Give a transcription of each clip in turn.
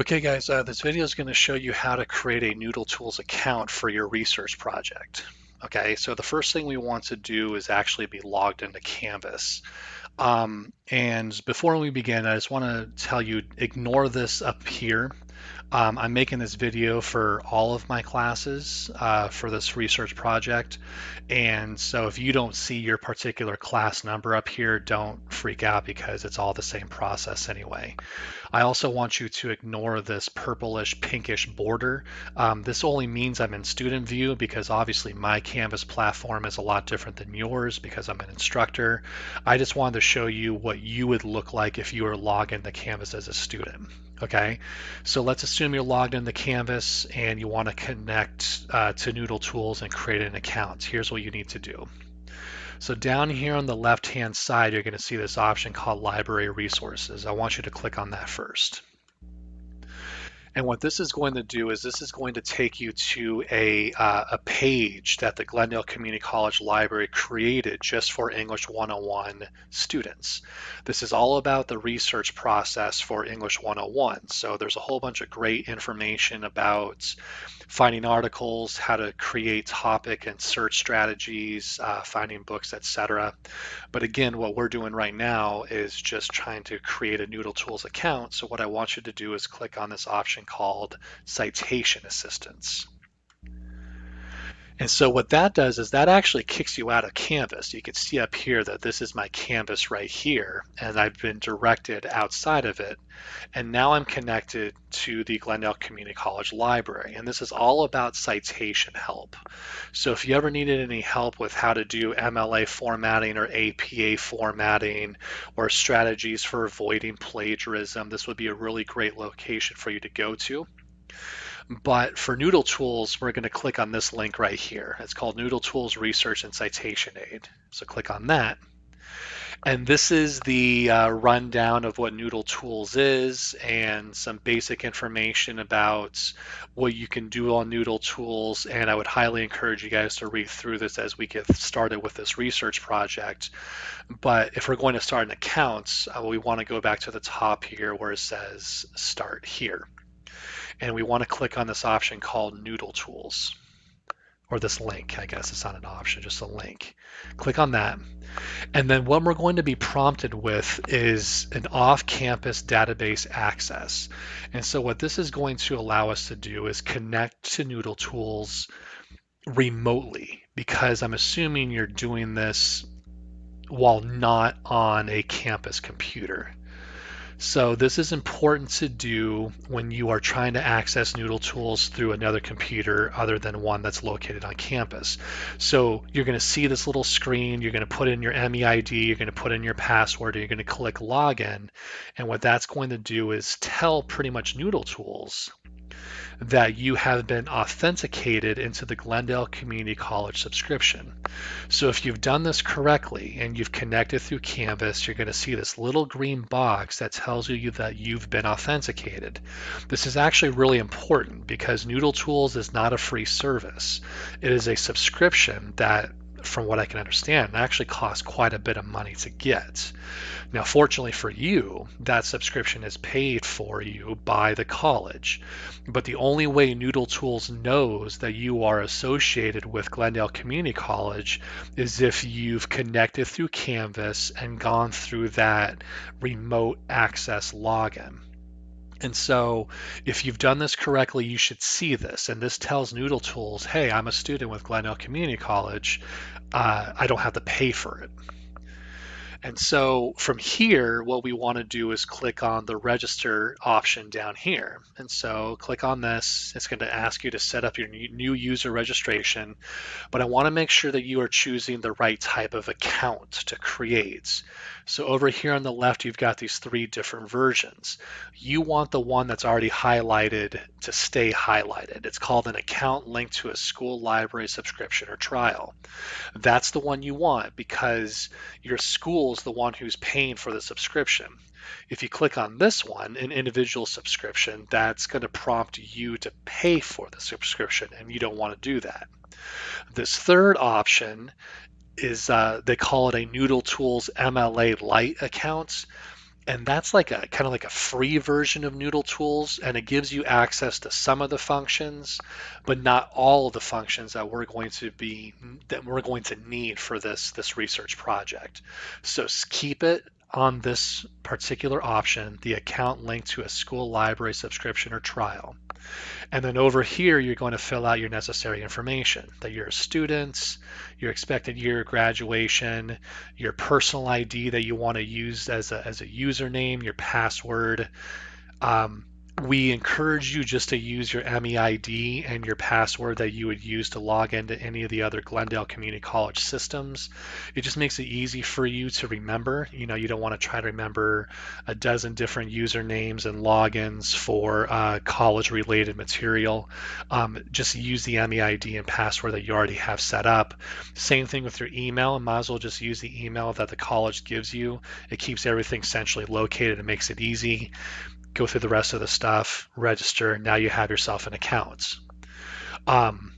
Okay guys, uh, this video is going to show you how to create a Noodle Tools account for your research project. Okay, so the first thing we want to do is actually be logged into Canvas. Um, and before we begin, I just want to tell you, ignore this up here. Um, I'm making this video for all of my classes uh, for this research project. And so if you don't see your particular class number up here, don't freak out because it's all the same process anyway. I also want you to ignore this purplish pinkish border. Um, this only means I'm in student view because obviously my Canvas platform is a lot different than yours because I'm an instructor. I just wanted to show you what you would look like if you were logged into Canvas as a student. Okay, so let's assume you're logged into Canvas and you want to connect uh, to Noodle Tools and create an account. Here's what you need to do. So down here on the left-hand side, you're going to see this option called Library Resources. I want you to click on that first. And what this is going to do is this is going to take you to a, uh, a page that the Glendale Community College Library created just for English 101 students. This is all about the research process for English 101. So there's a whole bunch of great information about finding articles, how to create topic and search strategies, uh, finding books, etc. But again, what we're doing right now is just trying to create a Noodle Tools account. So what I want you to do is click on this option called Citation Assistance. And so what that does is that actually kicks you out of Canvas. You can see up here that this is my canvas right here, and I've been directed outside of it. And now I'm connected to the Glendale Community College Library. And this is all about citation help. So if you ever needed any help with how to do MLA formatting or APA formatting or strategies for avoiding plagiarism, this would be a really great location for you to go to. But for Noodle Tools, we're going to click on this link right here. It's called Noodle Tools Research and Citation Aid. So click on that. And this is the uh, rundown of what Noodle Tools is and some basic information about what you can do on Noodle Tools. And I would highly encourage you guys to read through this as we get started with this research project. But if we're going to start an account, uh, we want to go back to the top here where it says Start Here and we want to click on this option called Noodle Tools or this link, I guess it's not an option, just a link. Click on that. And then what we're going to be prompted with is an off-campus database access. And so what this is going to allow us to do is connect to Noodle Tools remotely because I'm assuming you're doing this while not on a campus computer. So this is important to do when you are trying to access Noodle Tools through another computer other than one that's located on campus. So you're going to see this little screen, you're going to put in your MEID, you're going to put in your password, you're going to click login. And what that's going to do is tell pretty much Noodle Tools that you have been authenticated into the Glendale Community College subscription. So if you've done this correctly and you've connected through Canvas, you're going to see this little green box that tells you that you've been authenticated. This is actually really important because Noodle Tools is not a free service. It is a subscription that from what I can understand, actually costs quite a bit of money to get. Now, fortunately for you, that subscription is paid for you by the college. But the only way Noodle Tools knows that you are associated with Glendale Community College is if you've connected through Canvas and gone through that remote access login. And so if you've done this correctly, you should see this. And this tells Noodle Tools, hey, I'm a student with Glendale Community College. Uh, I don't have to pay for it. And so from here, what we want to do is click on the register option down here. And so click on this. It's going to ask you to set up your new user registration, but I want to make sure that you are choosing the right type of account to create. So over here on the left, you've got these three different versions. You want the one that's already highlighted to stay highlighted. It's called an account linked to a school library subscription or trial. That's the one you want because your school is the one who's paying for the subscription. If you click on this one, an individual subscription, that's going to prompt you to pay for the subscription, and you don't want to do that. This third option is uh, they call it a Noodle Tools MLA Lite account. And that's like a kind of like a free version of Noodle Tools, and it gives you access to some of the functions, but not all of the functions that we're going to be that we're going to need for this this research project. So keep it on this particular option, the account linked to a school library subscription or trial. And then over here, you're going to fill out your necessary information that you're a student, your expected year of graduation, your personal ID that you want to use as a, as a username, your password, um, we encourage you just to use your MEID and your password that you would use to log into any of the other Glendale Community College systems. It just makes it easy for you to remember. You know, you don't want to try to remember a dozen different usernames and logins for uh, college related material. Um, just use the MEID and password that you already have set up. Same thing with your email. Might as well just use the email that the college gives you. It keeps everything centrally located and makes it easy go through the rest of the stuff, register. Now you have yourself an account. Um,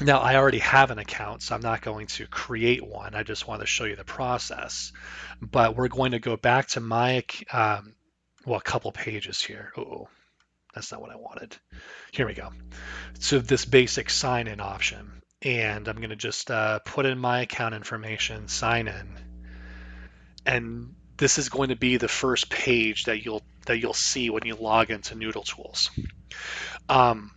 now I already have an account, so I'm not going to create one. I just want to show you the process. But we're going to go back to my, um, well, a couple pages here. Oh, that's not what I wanted. Here we go. So this basic sign in option. And I'm going to just uh, put in my account information, sign in. And this is going to be the first page that you'll that you'll see when you log into Noodle Tools. Um,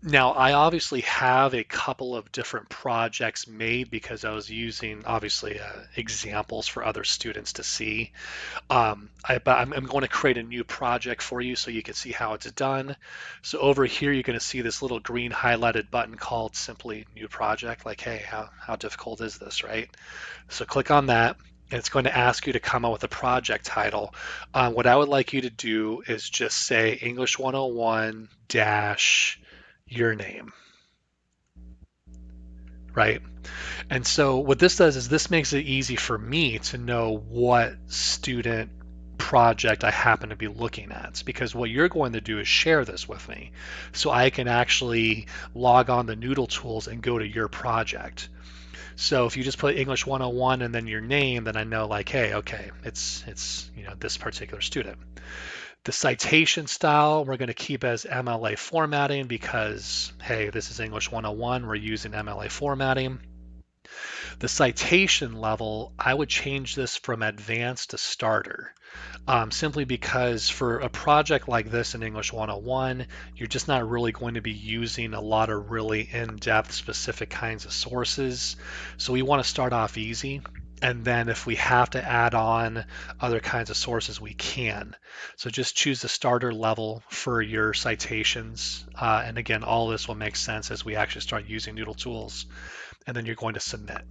now, I obviously have a couple of different projects made because I was using obviously uh, examples for other students to see. Um, I, I'm, going to create a new project for you so you can see how it's done. So over here, you're going to see this little green highlighted button called simply new project. Like, hey, how, how difficult is this, right? So click on that and it's going to ask you to come up with a project title. Uh, what I would like you to do is just say English 101 dash your name, right? And so what this does is this makes it easy for me to know what student project I happen to be looking at because what you're going to do is share this with me so I can actually log on the Noodle tools and go to your project. So if you just put English 101 and then your name, then I know like, hey, okay, it's it's you know this particular student. The citation style we're going to keep as MLA formatting because hey, this is English 101. We're using MLA formatting. The citation level, I would change this from advanced to starter um, simply because for a project like this in English 101, you're just not really going to be using a lot of really in-depth specific kinds of sources. So we want to start off easy. And then if we have to add on other kinds of sources, we can. So just choose the starter level for your citations. Uh, and again, all this will make sense as we actually start using Noodle tools. And then you're going to submit.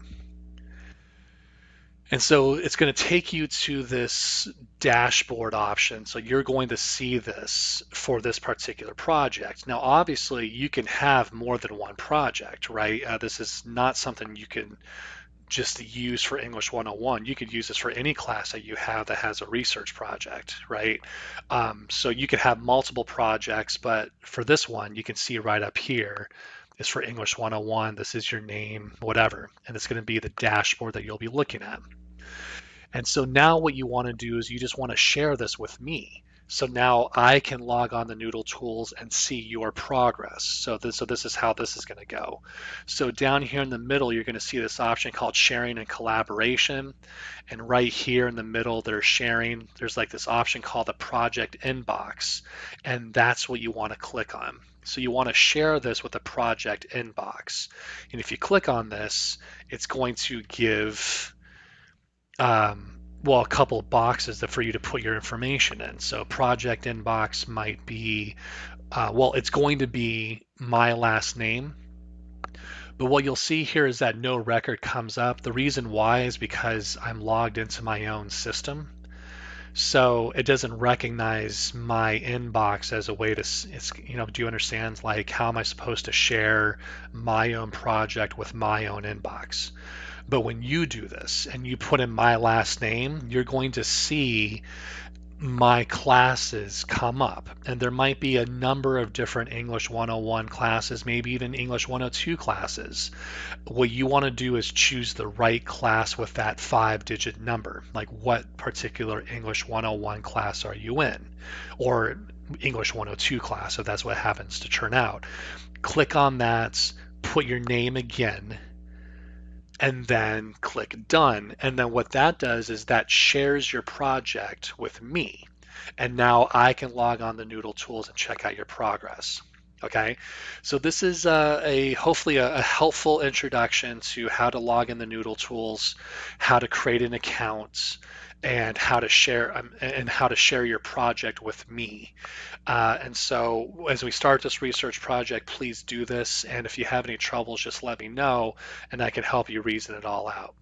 And so it's going to take you to this dashboard option. So you're going to see this for this particular project. Now, obviously, you can have more than one project, right? Uh, this is not something you can just to use for English 101. You could use this for any class that you have that has a research project, right? Um, so you could have multiple projects, but for this one, you can see right up here, is for English 101. This is your name, whatever. And it's going to be the dashboard that you'll be looking at. And so now what you want to do is you just want to share this with me. So now I can log on the Noodle tools and see your progress. So this, so this is how this is going to go. So down here in the middle, you're going to see this option called sharing and collaboration. And right here in the middle, there's sharing. There's like this option called the project inbox. And that's what you want to click on. So you want to share this with the project inbox. And if you click on this, it's going to give um, well, a couple boxes for you to put your information in. So project inbox might be, uh, well, it's going to be my last name. But what you'll see here is that no record comes up. The reason why is because I'm logged into my own system. So it doesn't recognize my inbox as a way to, it's, you know, do you understand? Like, how am I supposed to share my own project with my own inbox? But when you do this and you put in my last name, you're going to see my classes come up and there might be a number of different English 101 classes, maybe even English 102 classes. What you want to do is choose the right class with that five digit number. Like what particular English 101 class are you in? Or English 102 class, if that's what happens to turn out. Click on that, put your name again, and then click done. And then what that does is that shares your project with me. And now I can log on the Noodle tools and check out your progress. Okay, so this is uh, a hopefully a, a, helpful introduction to how to log in the Noodle tools, how to create an account, and how to share um, and how to share your project with me. Uh, and so as we start this research project, please do this. And if you have any troubles, just let me know and I can help you reason it all out.